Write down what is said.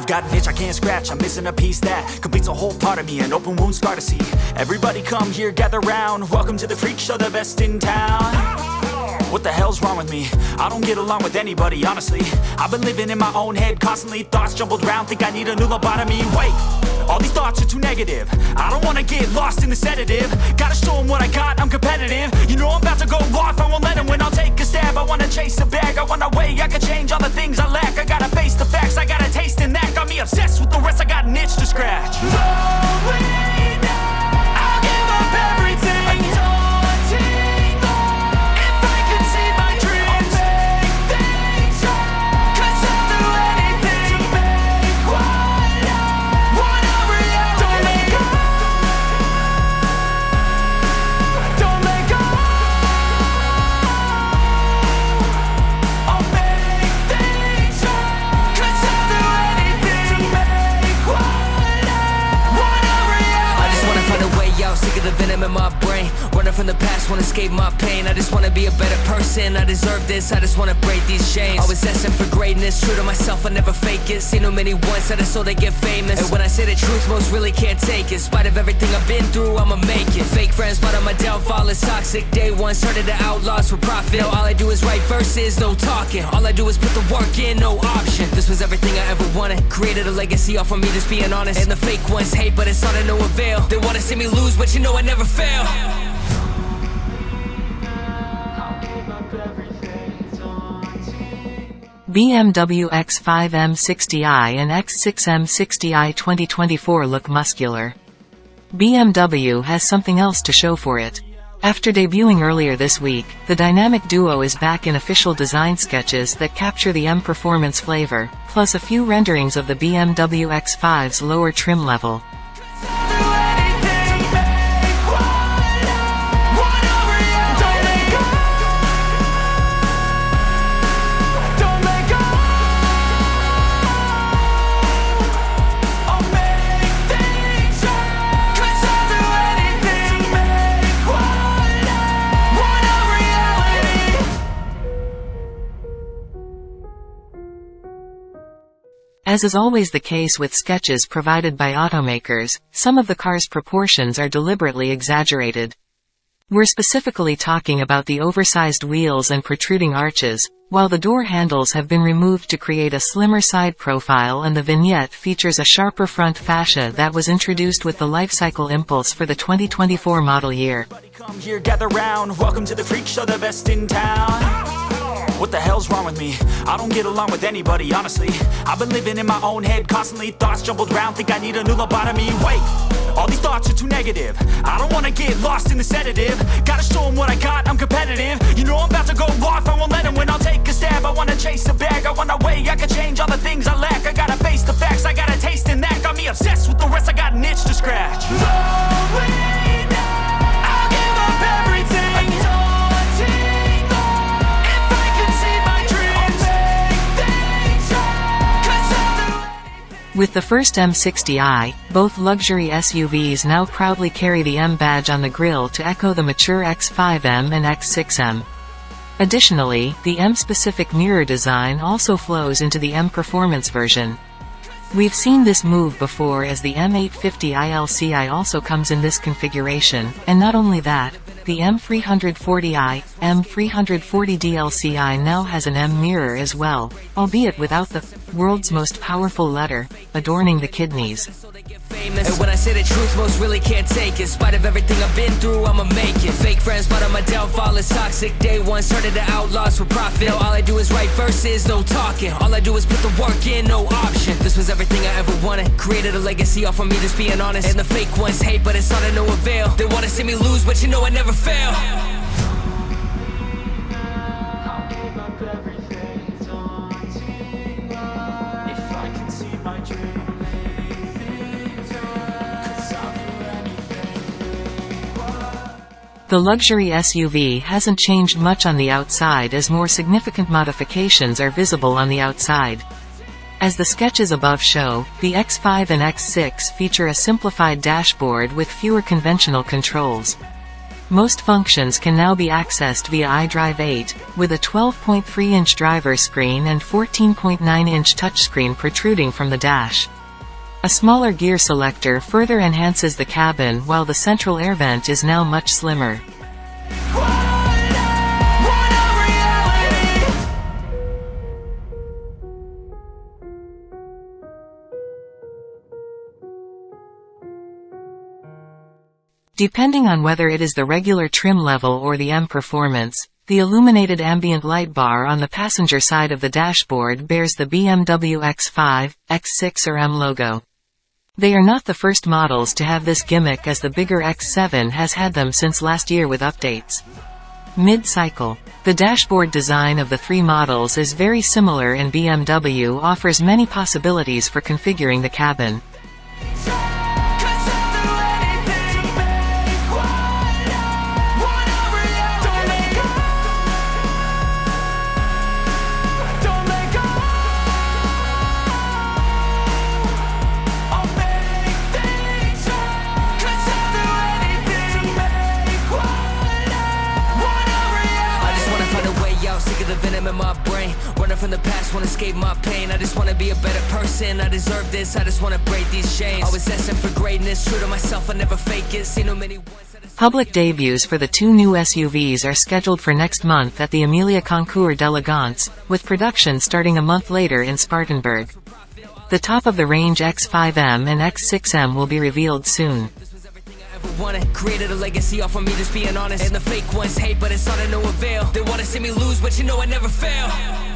I've got an itch I can't scratch, I'm missing a piece that completes a whole part of me, an open wound scar to see. Everybody come here, gather round, welcome to the freak show, the best in town. What the hell's wrong with me? I don't get along with anybody, honestly. I've been living in my own head constantly Thoughts jumbled round, think I need a new lobotomy. Wait, all these thoughts are too negative. I don't wanna get lost in the sedative. Gotta show 'em what I got, I'm competitive. You know I'm about to go off, I won't let 'em win. I'll take a stab, I wanna chase a bag. I want a way I can change all the things I lack obsessed with the rest, I got an itch to scratch. I'll brain Running from the past, wanna escape my pain. I just wanna be a better person, I deserve this I just wanna break these chains. Always asking for greatness, true to myself, I never fake it. Seen too many ones that is so they get famous. And when I say the truth, most really can't take it. In spite of everything I've been through, I'ma make it. Fake friends, but on my downfall is toxic Day one, started the outlaws for profit. All I do is write verses, no talking. All I do is put the work in, no option. This was everything I ever wanted. Created a legacy off of me, just being honest. And the fake ones hate, but it's all to no avail. They wanna see me lose, but you know I never fail. BMW X5 M60i and X6 M60i 2024 look muscular. BMW has something else to show for it. After debuting earlier this week, the dynamic duo is back in official design sketches that capture the M Performance flavor, plus a few renderings of the BMW X5's lower trim level. As is always the case with sketches provided by automakers, some of the car's proportions are deliberately exaggerated. We're specifically talking about the oversized wheels and protruding arches, while the door handles have been removed to create a slimmer side profile and the vignette features a sharper front fascia that was introduced with the lifecycle impulse for the 2024 model year. What the hell's wrong with me? I don't get along with anybody, honestly. I've been living in my own head constantly. Thoughts jumbled round, think I need a new lobotomy. Wait, all these thoughts are too negative. I don't wanna get lost in the sedative. Gotta show 'em what I got, I'm competitive. You know I'm about to go off, I won't let 'em win. I'll take a stab, I wanna chase a bag. I want a way I can change all the things I lack. I gotta face the facts, I gotta taste in that. Got me obsessed with the rest, I got an itch to scratch With the first M60i, both luxury SUVs now proudly carry the M badge on the grille to echo the mature X5M and X6M. Additionally, the M-specific mirror design also flows into the M Performance version. We've seen this move before as the M850 ILCI also comes in this configuration, and not only that, the M340i, M340 DLCI now has an M mirror as well, albeit without the world's most powerful letter, adorning the kidneys. And when I say the truth, most really can't take it. In spite of everything I've been through, I'ma make it. Fake friends, but on my downfall is toxic. Day one, started the outlaws for profit. Now all I do is write verses, no talking. All I do is put the work in, no option. This was everything I ever wanted. Created a legacy off of me, just being honest. And the fake ones hate, but it's all to no avail. They wanna see me lose, but you know I never fail. The luxury SUV hasn't changed much on the outside as more significant modifications are visible on the outside. As the sketches above show, the X5 and X6 feature a simplified dashboard with fewer conventional controls. Most functions can now be accessed via iDrive 8, with a 12.3-inch driver screen and 14.9-inch touchscreen protruding from the dash. A smaller gear selector further enhances the cabin while the central air vent is now much slimmer. Depending on whether it is the regular trim level or the M Performance, the illuminated ambient light bar on the passenger side of the dashboard bears the BMW X5, X6 or M logo. They are not the first models to have this gimmick as the bigger X7 has had them since last year with updates. Mid-cycle. The dashboard design of the three models is very similar and BMW offers many possibilities for configuring the cabin. The past, wanna escape my pain. I just wanna be a better person, I deserve this I just wanna break these chains. Always asking for greatness, true to myself, I never fake it. See no many Public debuts for the two new SUVs are scheduled for next month at the Amelia Concours d'Elegance, with production starting a month later in Spartanburg. The top-of-the-range X5M and X6M will be revealed soon. Created a legacy off of me just being honest. And the fake ones hate but it's all to no avail. They wanna see me lose but you know I never fail